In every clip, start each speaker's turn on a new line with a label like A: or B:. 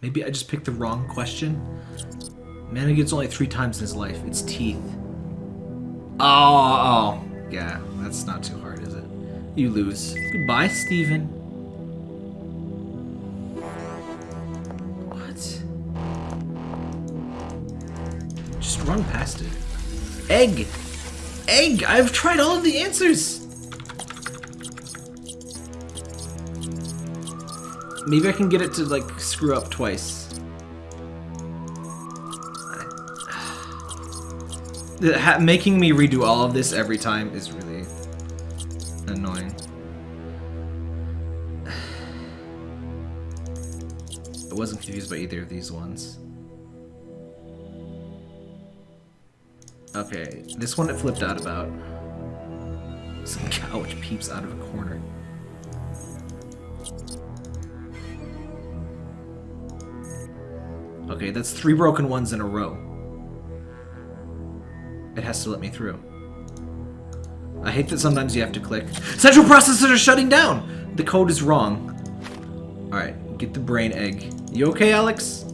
A: Maybe I just picked the wrong question? Man gets only three times in his life. It's teeth. Oh, oh. Yeah, that's not too hard, is it? You lose. Goodbye, Steven. What? Just run past it. Egg! Egg! I've tried all of the answers! Maybe I can get it to, like, screw up twice. making me redo all of this every time is really annoying. I wasn't confused by either of these ones. Okay, this one it flipped out about. Some cow which peeps out of a corner. Okay, that's three broken ones in a row. It has to let me through. I hate that sometimes you have to click. Central processors are shutting down! The code is wrong. Alright, get the brain egg. You okay, Alex?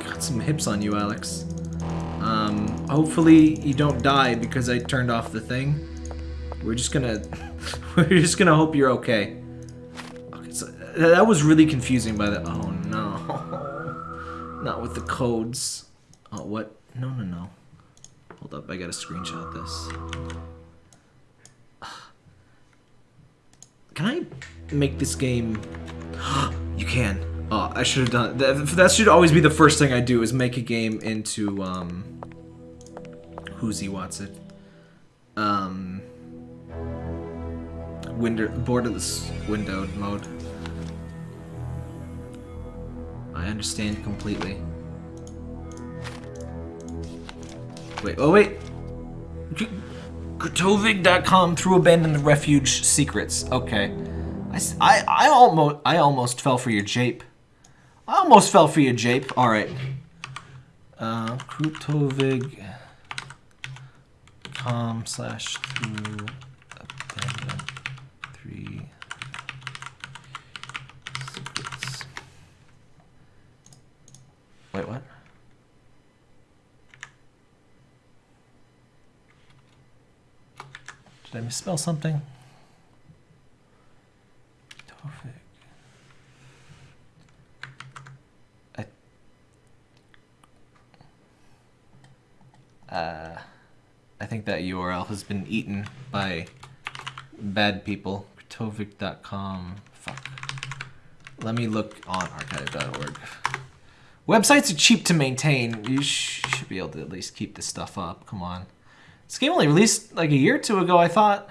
A: Got some hips on you, Alex. Um, hopefully you don't die because I turned off the thing. We're just gonna... we're just gonna hope you're okay. Okay, so that was really confusing by the... Oh, no. Not with the codes. Oh, what? No, no, no. Hold up, I gotta screenshot this. Can I make this game... you can. Oh, I should have done that. That should always be the first thing I do is make a game into, um... Who's he wants it? Um... Windowed mode. I understand completely. Wait, oh wait. Grtovig.com through abandoned refuge secrets. Okay. I, I, I almost I almost fell for your jape. I almost fell for your jape. All right. Uh, Grtovig.com slash through abandoned three secrets. Wait, what? Did I misspell something? Tofik. I, uh, I think that URL has been eaten by bad people. Tovik.com. Fuck. Let me look on archive.org. Websites are cheap to maintain. You sh should be able to at least keep this stuff up. Come on. This game only released like a year or two ago, I thought.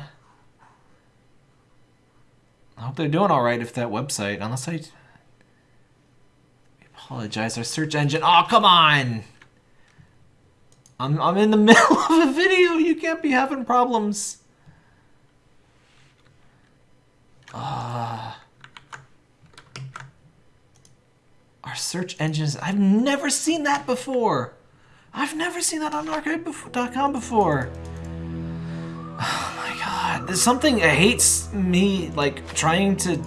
A: I hope they're doing alright if that website, unless I... I apologize, our search engine... Oh, come on! I'm, I'm in the middle of a video, you can't be having problems. Ah. Uh, our search engines... I've never seen that before! I've never seen that on archive.com before. Oh my god. There's something that hates me, like, trying to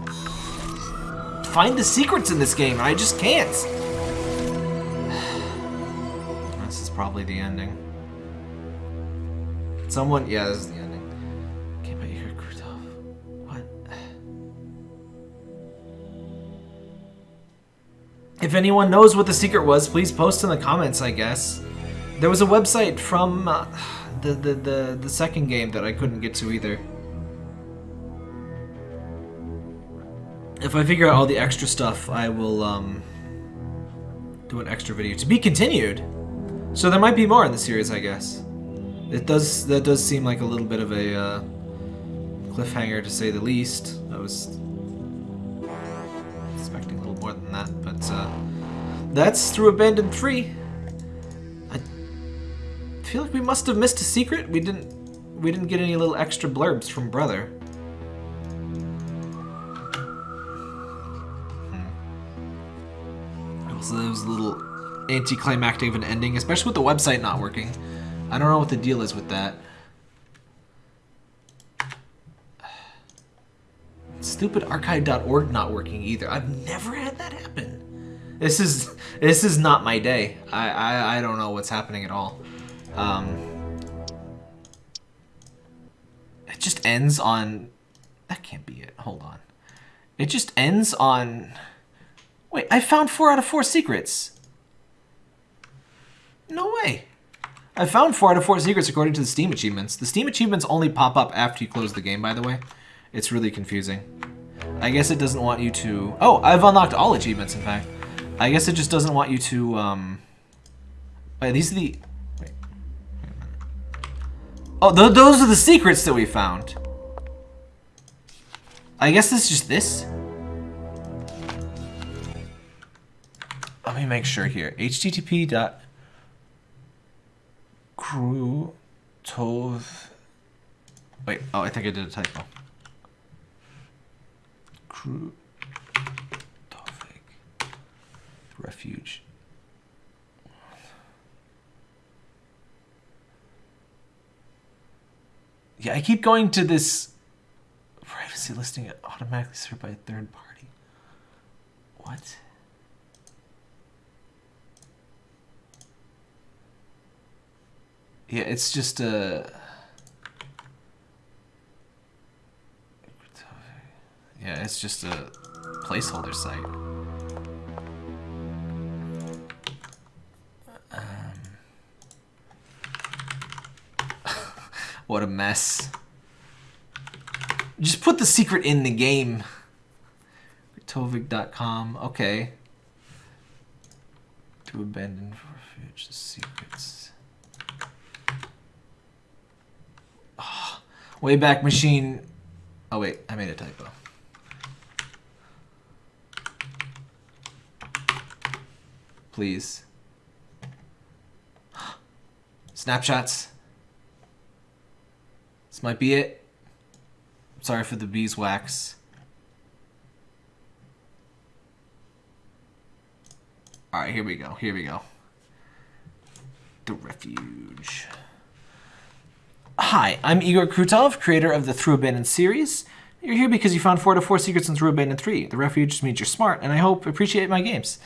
A: find the secrets in this game. I just can't. This is probably the ending. Someone, yeah, this is the ending. Okay, but you're Krutov. What? If anyone knows what the secret was, please post in the comments, I guess. There was a website from uh, the, the, the, the second game that I couldn't get to either. If I figure out all the extra stuff, I will um, do an extra video. To be continued! So there might be more in the series, I guess. It does, that does seem like a little bit of a uh, cliffhanger to say the least. I was expecting a little more than that, but uh, that's through Abandoned 3 feel like we must have missed a secret. We didn't we didn't get any little extra blurbs from brother. Hmm. Also, there was a little anticlimactic of an ending, especially with the website not working. I don't know what the deal is with that. stupid archive.org not working either. I've never had that happen. This is this is not my day. I I, I don't know what's happening at all. Um, it just ends on. That can't be it. Hold on. It just ends on. Wait, I found four out of four secrets. No way. I found four out of four secrets according to the Steam achievements. The Steam achievements only pop up after you close the game, by the way. It's really confusing. I guess it doesn't want you to... Oh, I've unlocked all achievements, in fact. I guess it just doesn't want you to... Um... Wait, these are the... Oh, th those are the secrets that we found. I guess it's just this. Let me make sure here. http dot crew tov wait oh I think I did a typo crew refuge yeah I keep going to this privacy listing automatically served by a third party what Yeah, it's just a... Yeah, it's just a placeholder site. What a mess. Just put the secret in the game. Tovig.com. Okay. To abandon refuge the secrets. Ah, Wayback Machine. Oh, wait. I made a typo. Please. Snapshots. This might be it. Sorry for the beeswax. Alright, here we go. Here we go. The refuge. Hi, I'm Igor Krutov, creator of the Through Abandoned series. You're here because you found 4 to 4 secrets in Through Abandoned 3. The refuge means you're smart, and I hope appreciate my games.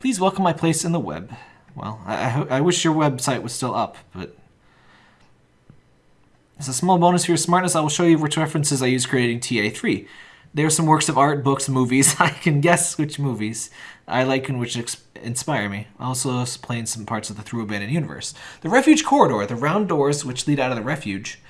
A: Please welcome my place in the web. Well, I, I, I wish your website was still up, but... As a small bonus for your smartness, I will show you which references I use creating TA3. There are some works of art, books, movies. I can guess which movies I like and which inspire me. I also explain some parts of the Through Abandoned universe. The Refuge Corridor, the round doors which lead out of the refuge,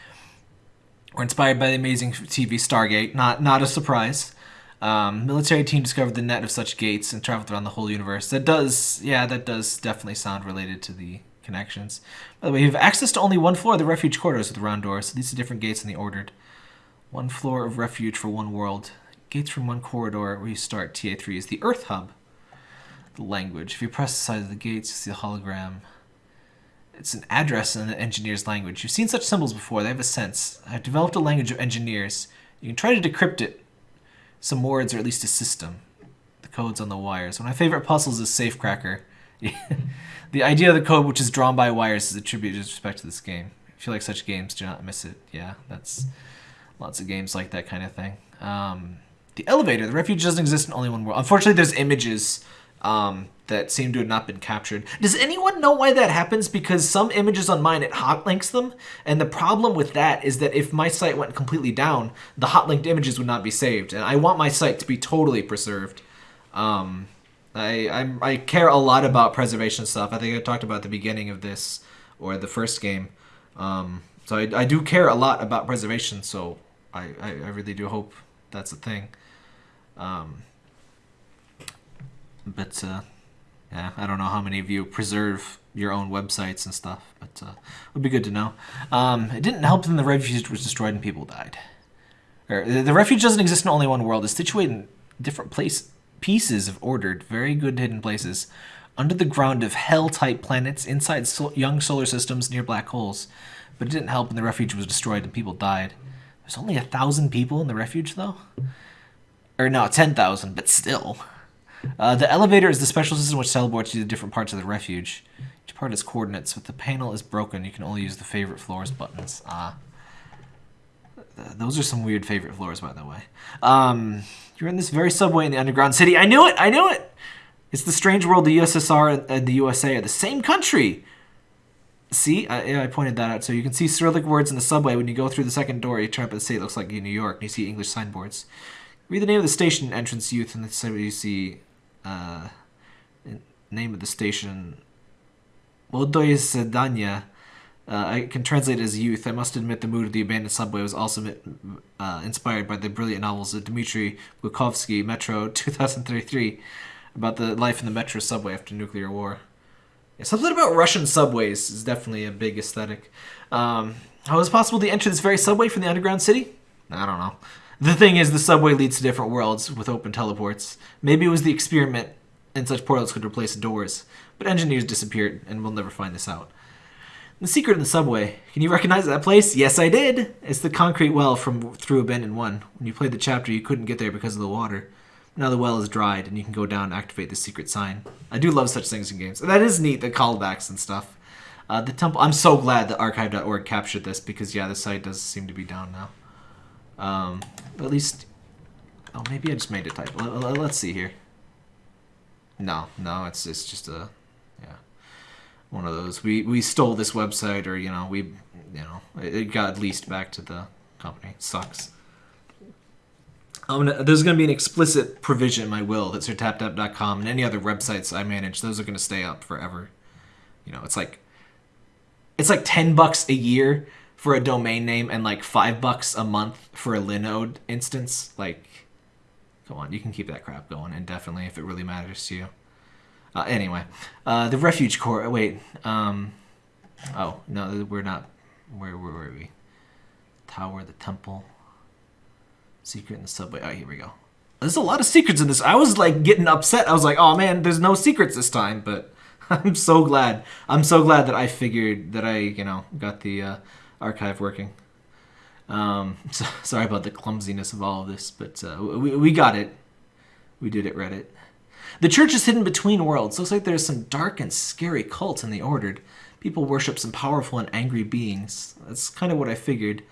A: were inspired by the amazing TV Stargate. Not, not a surprise. Um, military team discovered the net of such gates and traveled around the whole universe. That does, yeah, that does definitely sound related to the connections. By the way, you have access to only one floor of the refuge corridors with round doors. So these are different gates in the ordered. One floor of refuge for one world. Gates from one corridor where you start. TA3 is the Earth Hub. The language. If you press the side of the gates, you see a hologram. It's an address in the engineer's language. You've seen such symbols before. They have a sense. I've developed a language of engineers. You can try to decrypt it. Some words, or at least a system. The code's on the wires. One of my favorite puzzles is Safecracker. The idea of the code, which is drawn by wires, is attributed with respect to this game. If you like such games, do not miss it. Yeah, that's... Lots of games like that kind of thing. Um, the elevator. The refuge doesn't exist in only one world. Unfortunately, there's images um, that seem to have not been captured. Does anyone know why that happens? Because some images on mine, it hot links them. And the problem with that is that if my site went completely down, the hot linked images would not be saved. And I want my site to be totally preserved. Um, I, I'm, I care a lot about preservation stuff. I think I talked about the beginning of this or the first game. Um, so I, I do care a lot about preservation. So I, I, I really do hope that's a thing. Um, but uh, yeah, I don't know how many of you preserve your own websites and stuff, but uh, it would be good to know. Um, it didn't help when the refuge was destroyed and people died. Or, the refuge doesn't exist in only one world. It's situated in different place pieces of ordered, very good hidden places under the ground of hell-type planets, inside young solar systems near black holes. But it didn't help when the refuge was destroyed and people died. There's only a thousand people in the refuge, though? Or no, 10,000, but still. Uh, the elevator is the special system which teleports you to different parts of the refuge. Each part has coordinates. but the panel is broken, you can only use the favorite floors buttons. Ah. th- those are some weird favorite floors, by the way. Um, you're in this very subway in the underground city. I knew it. I knew it. It's the strange world. The USSR and the USA are the same country. See, I, I pointed that out. So you can see Cyrillic words in the subway. When you go through the second door, you turn up the city. It looks like New York. And you see English signboards. Read the name of the station entrance youth, and so you see uh, name of the station. Moldoy Sedania. Uh, I can translate it as youth. I must admit the mood of the abandoned subway was also uh, inspired by the brilliant novels of Dmitry Glukhovsky, Metro 2033, about the life in the metro subway after nuclear war. Yeah, something about Russian subways is definitely a big aesthetic. Um, how is it possible to enter this very subway from the underground city? I don't know. The thing is, the subway leads to different worlds with open teleports. Maybe it was the experiment and such portals could replace doors, but engineers disappeared, and we'll never find this out. The secret in the subway. Can you recognize that place? Yes, I did. It's the concrete well from Through Abandoned 1. When you played the chapter, you couldn't get there because of the water. Now the well is dried, and you can go down and activate the secret sign. I do love such things in games. And that is neat, the callbacks and stuff. Uh, the temple. I'm so glad that archive.org captured this because yeah, the site does seem to be down now. Um, at least. Oh, maybe I just made a typo. Let's see here. No, no, it's it's just a one of those. We we stole this website, or you know, we you know, it, got leased back to the company. It sucks. Gonna, there's going to be an explicit provision in my will that sirtaptap.com and any other websites I manage, those are going to stay up forever. You know, it's like it's like 10 bucks a year for a domain name and like 5 bucks a month for a Linode instance. Like come on, you can keep that crap going indefinitely if it really matters to you. Uh, anyway, uh, the refuge core. Wait. Um, oh no, we're not. Where, where were we? Tower, the temple. Secret in the subway. Oh, here we go. There's a lot of secrets in this. I was like getting upset. I was like, oh man, there's no secrets this time. But I'm so glad. I'm so glad that I figured that I, you know, got the uh, archive working. Um, so, sorry about the clumsiness of all of this, but uh, we, we got it. We did it, Reddit. The church is hidden between worlds. Looks like there's some dark and scary cult in the Ordered. People worship some powerful and angry beings. That's kind of what I figured.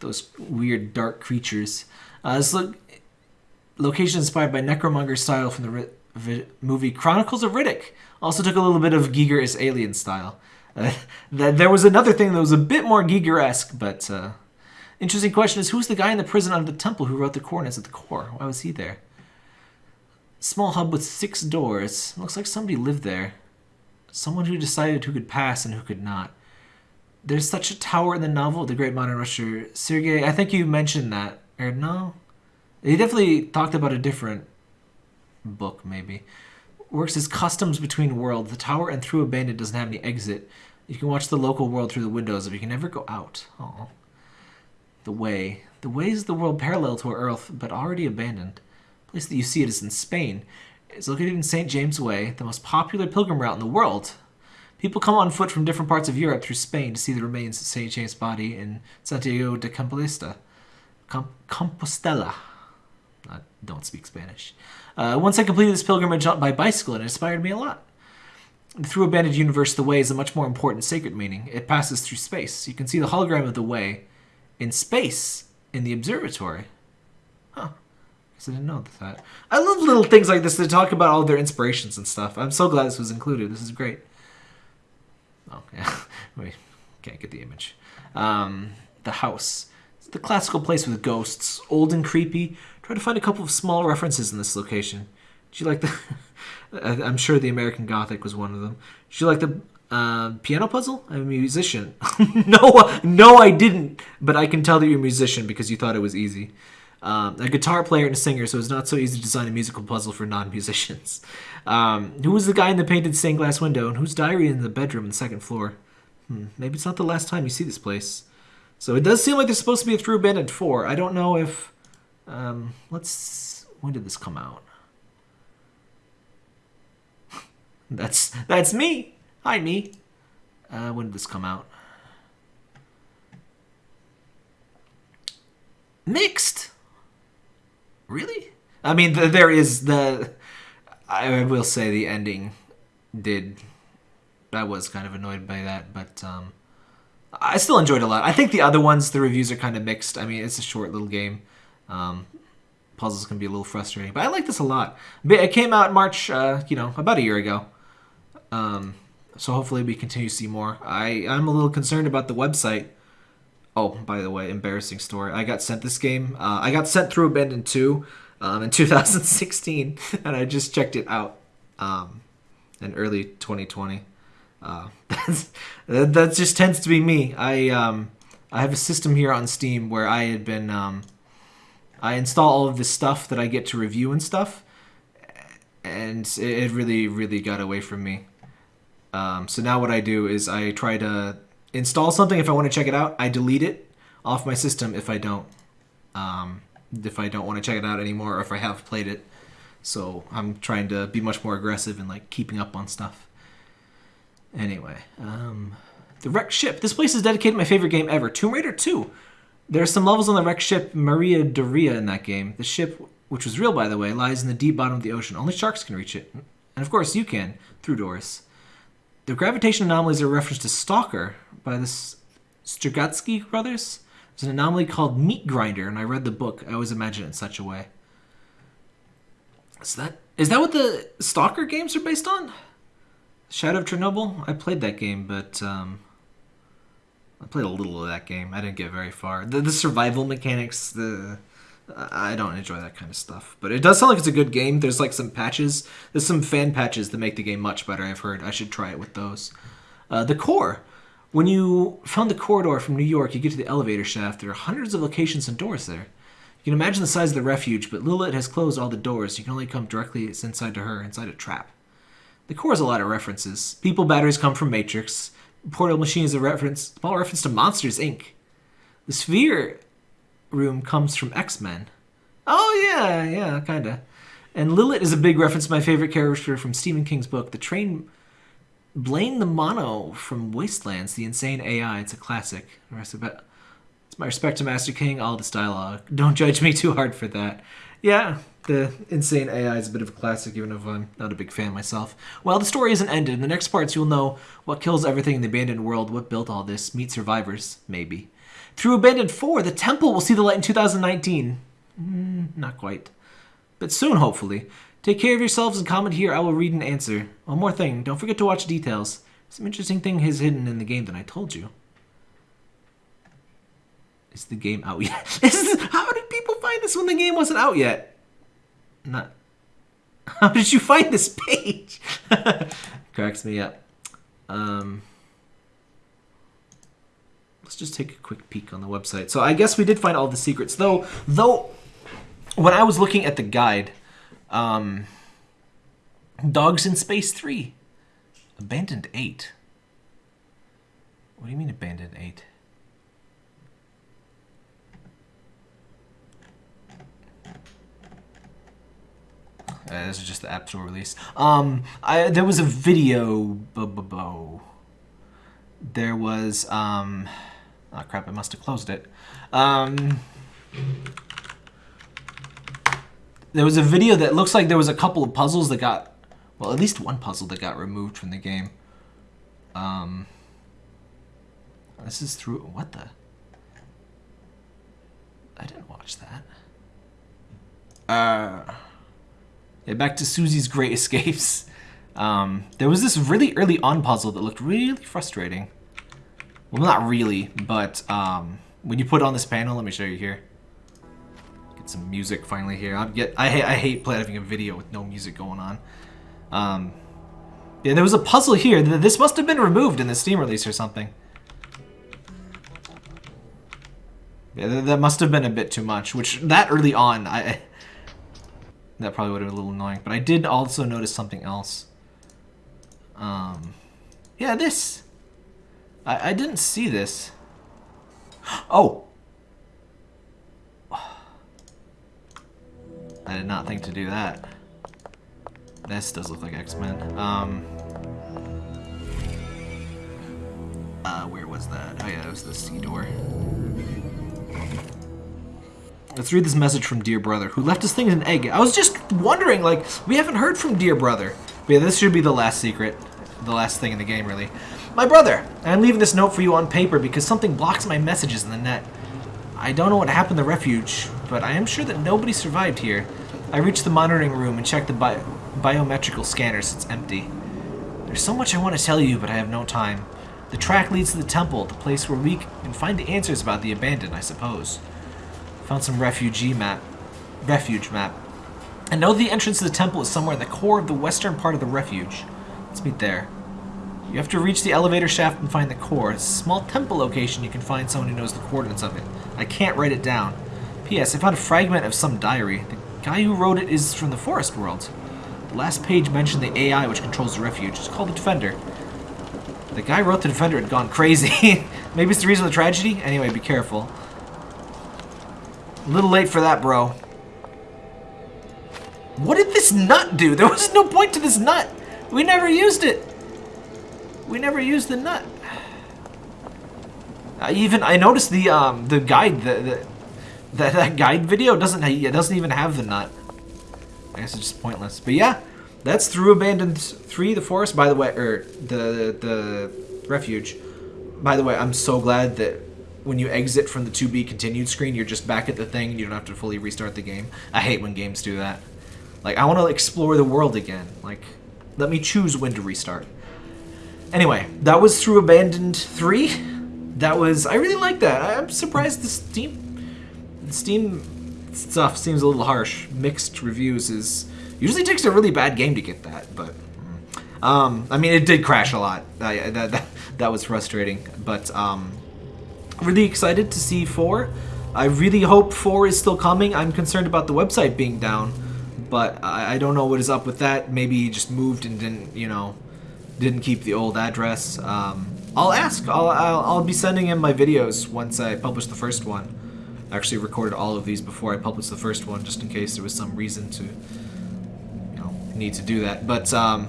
A: Those weird dark creatures. Uh, this lo- location inspired by necromonger style from the movie Chronicles of Riddick. Also took a little bit of Giger is Alien style. Uh, th- there was another thing that was a bit more Giger-esque, but uh, interesting question is who's the guy in the prison under the temple who wrote the coordinates at the core? Why was he there? Small hub with six doors. Looks like somebody lived there. Someone who decided who could pass and who could not. There's such a tower in the novel, The Great Modern Rusher. Sergei, I think you mentioned that. Or no? He definitely talked about a different book, maybe. Works as customs between worlds. The tower and through abandoned doesn't have any exit. You can watch the local world through the windows, but you can never go out. Oh. The Way. The Way is the world parallel to our Earth, but already abandoned place that you see it is in Spain. It's located in St. James Way, the most popular pilgrim route in the world. People come on foot from different parts of Europe through Spain to see the remains of St. James' body in Santiago de Compostela. Com- Compostela. I don't speak Spanish. Uh, once I completed this pilgrimage on by bicycle, it inspired me a lot. Through Abandoned Universe, the Way is a much more important sacred meaning. It passes through space. You can see the hologram of the Way in space in the observatory. Huh. I didn't know that. I love little things like this to talk about all their inspirations and stuff. I'm so glad this was included. This is great. Oh, yeah. Wait, can't get the image. Um, the house. It's the classical place with ghosts, old and creepy. Try to find a couple of small references in this location. Did you like the... I'm sure the American Gothic was one of them. Did you like the uh, piano puzzle? I'm a musician. no, no, I didn't. But I can tell that you're a musician because you thought it was easy um, a guitar player and a singer, so it's not so easy to design a musical puzzle for non-musicians. Um, who was the guy in the painted stained glass window, and whose diary in the bedroom on the second floor? Hmm, maybe it's not the last time you see this place. So it does seem like there's supposed to be a Through Abandoned 4. I don't know if... Um, let's... When did this come out? that's that's me! Hi, me! Uh, when did this come out? Mixed! Really? I mean, the, there is the. I will say the ending did. I was kind of annoyed by that, but um, I still enjoyed a lot. I think the other ones, the reviews are kind of mixed. I mean, it's a short little game. Um, puzzles can be a little frustrating, but I like this a lot. It came out March, uh, you know, about a year ago. Um, so hopefully we continue to see more. I, I'm a little concerned about the website. Oh, by the way, embarrassing story. I got sent this game. Uh, I got sent through Abandoned 2 um, in 2016, and I just checked it out um, in early 2020. Uh, that's, that just tends to be me. I um, I have a system here on Steam where I had been um, I install all of this stuff that I get to review and stuff, and it, really really got away from me. Um, so now what I do is I try to install something if I want to check it out. I delete it off my system if I don't. Um, if I don't want to check it out anymore or if I have played it. So I'm trying to be much more aggressive and like keeping up on stuff. Anyway, um, the wrecked ship. This place is dedicated to my favorite game ever, Tomb Raider 2. There are some levels on the wrecked ship Maria Doria in that game. The ship, which was real by the way, lies in the deep bottom of the ocean. Only sharks can reach it. And of course you can, through Doris. The gravitation anomalies are a reference to Stalker by the Strugatsky brothers. There's an anomaly called Meat Grinder, and I read the book. I always imagine it in such a way. Is that is that what the Stalker games are based on? Shadow of Chernobyl? I played that game, but um, I played a little of that game. I didn't get very far. The, the survival mechanics, the I don't enjoy that kind of stuff. But it does sound like it's a good game. There's like some patches. There's some fan patches that make the game much better. I've heard. I should try it with those. Uh, the core. When you found the corridor from New York, you get to the elevator shaft. There are hundreds of locations and doors there. You can imagine the size of the refuge, but Lilith has closed all the doors. You can only come directly inside to her, inside a trap. The core has a lot of references. People batteries come from Matrix. Portal machine is a reference, small reference to Monsters Inc. The sphere room comes from X-Men. Oh yeah, yeah, kinda. And Lilith is a big reference to my favorite character from Stephen King's book, The Train Blaine the Mono from Wastelands, the insane AI. It's a classic. It's my respect to Master King, all this dialogue. Don't judge me too hard for that. Yeah, the insane AI is a bit of a classic, even if I'm not a big fan myself. Well, the story isn't ended. In the next parts, you'll know what kills everything in the abandoned world, what built all this, meet survivors, maybe. Through Abandoned 4, the temple will see the light in 2019. Mm, not quite. But soon, hopefully. Take care of yourselves and comment here. I will read and answer. One more thing. Don't forget to watch details. Some interesting thing is hidden in the game that I told you. Is the game out yet? How did people find this when the game wasn't out yet? Not. How did you find this page? Cracks me up. Um, let's just take a quick peek on the website. So I guess we did find all the secrets, though. Though, when I was looking at the guide, um, Dogs in Space 3. Abandoned 8. What do you mean Abandoned 8? Uh, this is just the App Store release. Um, I, there was a video. There was um, oh crap! I must have closed it. Um, there was a video that looks like there was a couple of puzzles that got, well, at least one puzzle that got removed from the game. Um, this is through, what the? I didn't watch that. Uh, yeah, back to Susie's Great Escapes. Um, there was this really early on puzzle that looked really frustrating. Well, not really, but um, when you put on this panel, let me show you here get some music finally here. I get I, I hate playing a video with no music going on. Um, yeah, there was a puzzle here. This must have been removed in the Steam release or something. Yeah, that must have been a bit too much, which that early on, I that probably would have been a little annoying. But I did also notice something else. Um, yeah, this. I, I didn't see this. Oh, I did not think to do that. This does look like X-Men. Um, uh, where was that? Oh yeah, it was the sea door. Let's read this message from Dear Brother, who left us things in an egg. I was just wondering, like, we haven't heard from Dear Brother. But yeah, this should be the last secret. The last thing in the game, really. My brother! I'm leaving this note for you on paper because something blocks my messages in the net. I don't know what happened to the refuge, but I am sure that nobody survived here. I reached the monitoring room and checked the bi biometrical scanners. It's empty. There's so much I want to tell you, but I have no time. The track leads to the temple, the place where we can find the answers about the abandoned, I suppose. Found some refugee map. Refuge map. I know the entrance to the temple is somewhere in the core of the western part of the refuge. Let's meet there. You have to reach the elevator shaft and find the core. It's a small temple location you can find someone who knows the coordinates of it. I can't write it down. P.S. I found a fragment of some diary. The guy who wrote it is from the forest world. The last page mentioned the AI which controls the refuge. It's called the Defender. The guy wrote the Defender had gone crazy. Maybe it's the reason of the tragedy? Anyway, be careful. A little late for that, bro. What did this nut do? There was no point to this nut. We never used it. We never used the nut. I even I noticed the um the guide the, the that that guide video doesn't it doesn't even have the nut. I guess it's just pointless. But yeah, that's through abandoned three the forest. By the way, or the the refuge. By the way, I'm so glad that when you exit from the to be continued screen, you're just back at the thing you don't have to fully restart the game. I hate when games do that. Like I want to explore the world again. Like let me choose when to restart. Anyway, that was through Abandoned 3. That was, I really like that. I'm surprised the Steam, the Steam stuff seems a little harsh. Mixed reviews is, usually takes a really bad game to get that, but, um, I mean, it did crash a lot. that, that, that was frustrating, but, um, really excited to see 4. I really hope 4 is still coming. I'm concerned about the website being down, but I, I don't know what is up with that. Maybe he just moved and didn't, you know, didn't keep the old address. Um, I'll ask. I'll, I'll, I'll, be sending him my videos once I publish the first one. I actually recorded all of these before I published the first one, just in case there was some reason to, you know, need to do that. But, um,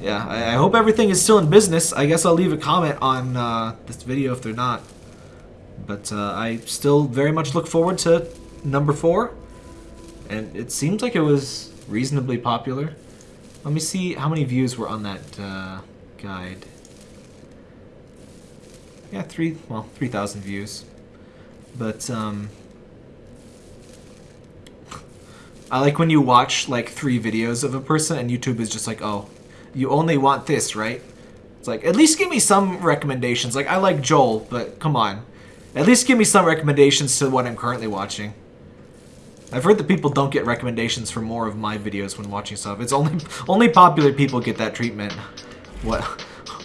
A: yeah, I, I hope everything is still in business. I guess I'll leave a comment on uh, this video if they're not. But uh, I still very much look forward to number four. And it seems like it was reasonably popular. Let me see how many views were on that uh, guide. Yeah, three, well, 3,000 views. But, um... I like when you watch, like, three videos of a person and YouTube is just like, oh, you only want this, right? It's like, at least give me some recommendations. Like, I like Joel, but come on. At least give me some recommendations to what I'm currently watching. I've heard that people don't get recommendations for more of my videos when watching stuff. It's only only popular people get that treatment. What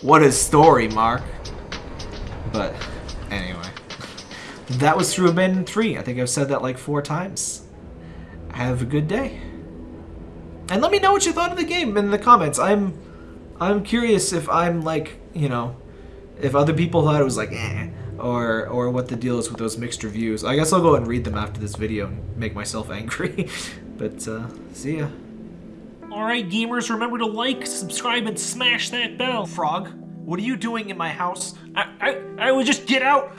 A: what a story, Mark. But anyway. That was through Abandoned 3. I think I've said that like four times. Have a good day. And let me know what you thought of the game in the comments. I'm I'm curious if I'm like, you know, if other people thought it was like, eh, or or what the deal is with those mixed reviews. I guess I'll go and read them after this video and make myself angry. but uh, see ya.
B: Alright gamers, remember to like, subscribe, and smash that bell.
A: Frog, what are you doing in my house?
B: I, I, I will just get out.